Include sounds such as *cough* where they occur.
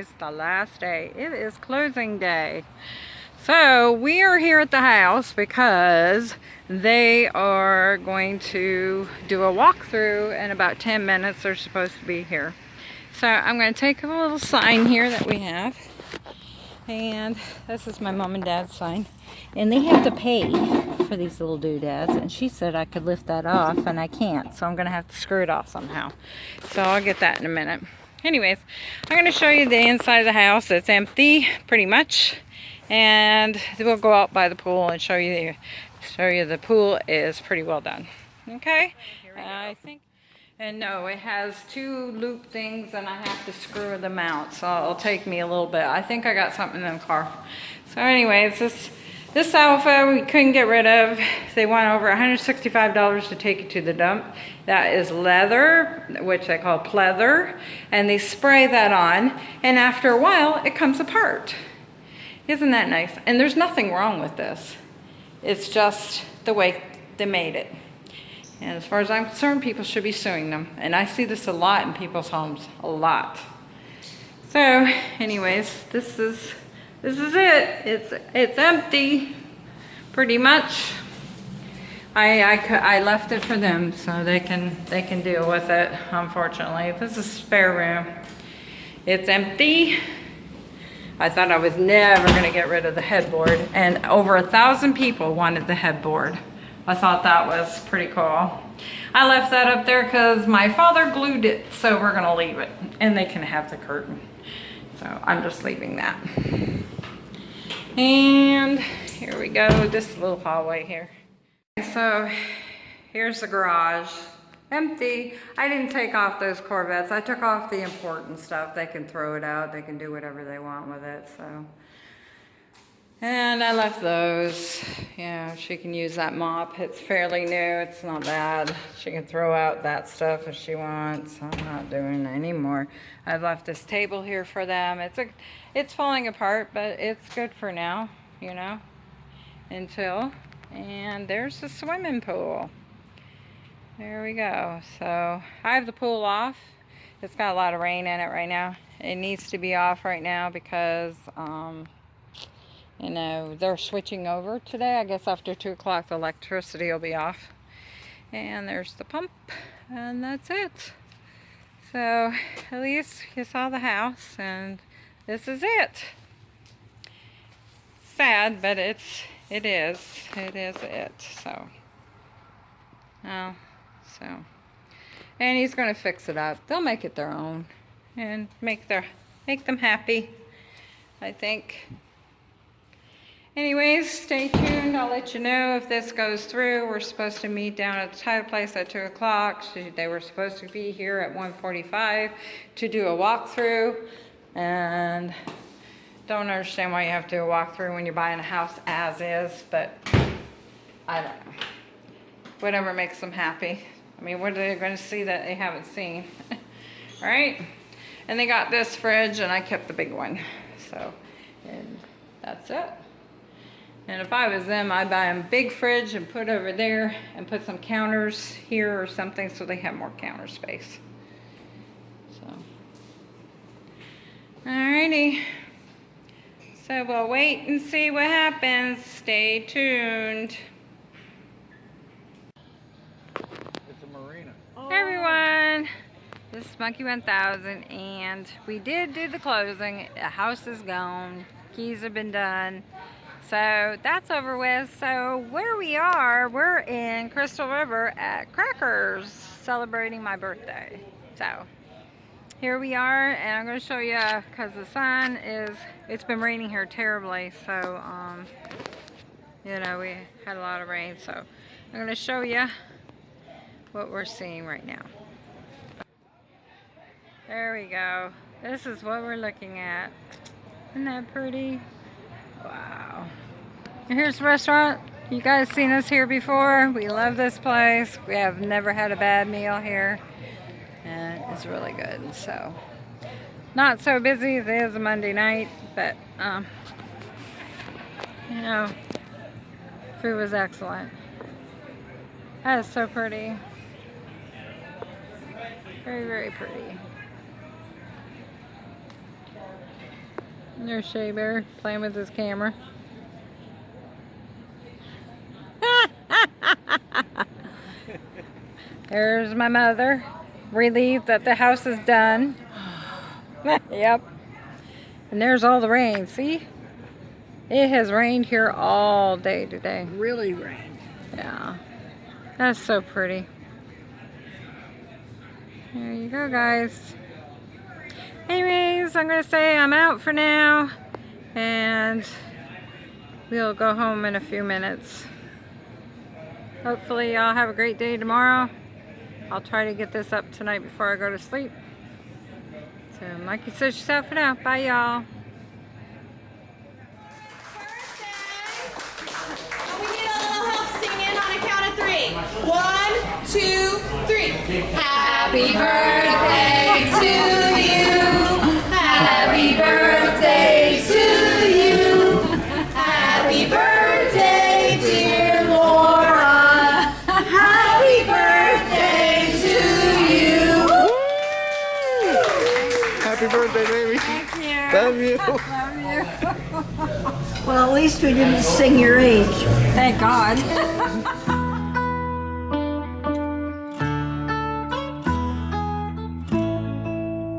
today's the last day. It is closing day. So we are here at the house because they are going to do a walkthrough in about 10 minutes. They're supposed to be here. So I'm going to take a little sign here that we have. And this is my mom and dad's sign. And they have to pay for these little doodads. And she said I could lift that off and I can't. So I'm going to have to screw it off somehow. So I'll get that in a minute. Anyways, I'm going to show you the inside of the house. It's empty pretty much. And we'll go out by the pool and show you the, show you the pool is pretty well done. Okay? I think and no, it has two loop things and I have to screw them out. So it'll take me a little bit. I think I got something in the car. So anyways, this this sofa we couldn't get rid of. They want over $165 to take it to the dump. That is leather, which they call pleather. And they spray that on. And after a while, it comes apart. Isn't that nice? And there's nothing wrong with this. It's just the way they made it. And as far as I'm concerned, people should be suing them. And I see this a lot in people's homes, a lot. So anyways, this is, this is it. It's, it's empty, pretty much. I, I, I left it for them so they can, they can deal with it, unfortunately. This is spare room. It's empty. I thought I was never gonna get rid of the headboard and over a thousand people wanted the headboard. I thought that was pretty cool. I left that up there because my father glued it, so we're gonna leave it. And they can have the curtain. So I'm just leaving that. And here we go, this little hallway here. So here's the garage, empty. I didn't take off those Corvettes. I took off the important stuff. They can throw it out. They can do whatever they want with it, so. And I left those. Yeah, she can use that mop. It's fairly new. It's not bad. She can throw out that stuff if she wants. I'm not doing anymore. I've left this table here for them. It's a, it's falling apart, but it's good for now, you know, until. And there's the swimming pool. There we go. So I have the pool off. It's got a lot of rain in it right now. It needs to be off right now because um, you know, they're switching over today. I guess after 2 o'clock the electricity will be off. And there's the pump, and that's it. So, at least you saw the house, and this is it. Sad, but it's, it is. It is it, so. Oh, so. And he's going to fix it up. They'll make it their own, and make their, make them happy, I think. Anyways, stay tuned. I'll let you know if this goes through. We're supposed to meet down at the title place at 2 o'clock. They were supposed to be here at 1.45 to do a walkthrough. And don't understand why you have to do a walkthrough when you're buying a house as is, but I don't know. Whatever makes them happy. I mean, what are they going to see that they haven't seen? All *laughs* right? And they got this fridge, and I kept the big one. So, and that's it. And if I was them, I'd buy them a big fridge and put over there and put some counters here or something so they have more counter space. So, alrighty. So we'll wait and see what happens. Stay tuned. It's a marina. Hey everyone. This is Monkey 1000 and we did do the closing. The house is gone. Keys have been done. So that's over with. So where we are, we're in Crystal River at Crackers celebrating my birthday. So here we are and I'm going to show you because the sun is, it's been raining here terribly. So, um, you know, we had a lot of rain. So I'm going to show you what we're seeing right now. There we go. This is what we're looking at. Isn't that pretty? Wow. Here's the restaurant. You guys seen us here before. We love this place. We have never had a bad meal here. And it's really good. So, not so busy. It is a Monday night, but, um, you know, food was excellent. That is so pretty. Very, very pretty. There's Shea Bear playing with his camera. There's my mother, relieved that the house is done. *laughs* yep. And there's all the rain. See? It has rained here all day today. Really rained. Yeah. That's so pretty. There you go, guys. Anyways, I'm going to say I'm out for now. And we'll go home in a few minutes. Hopefully y'all have a great day tomorrow. I'll try to get this up tonight before I go to sleep. So, Mikey says she's out for now. Bye, y'all. We need a little help singing on a count of three. One, two, three. Happy birthday to Love you. *laughs* Love you. Well, at least we didn't sing your age. Thank God. *laughs*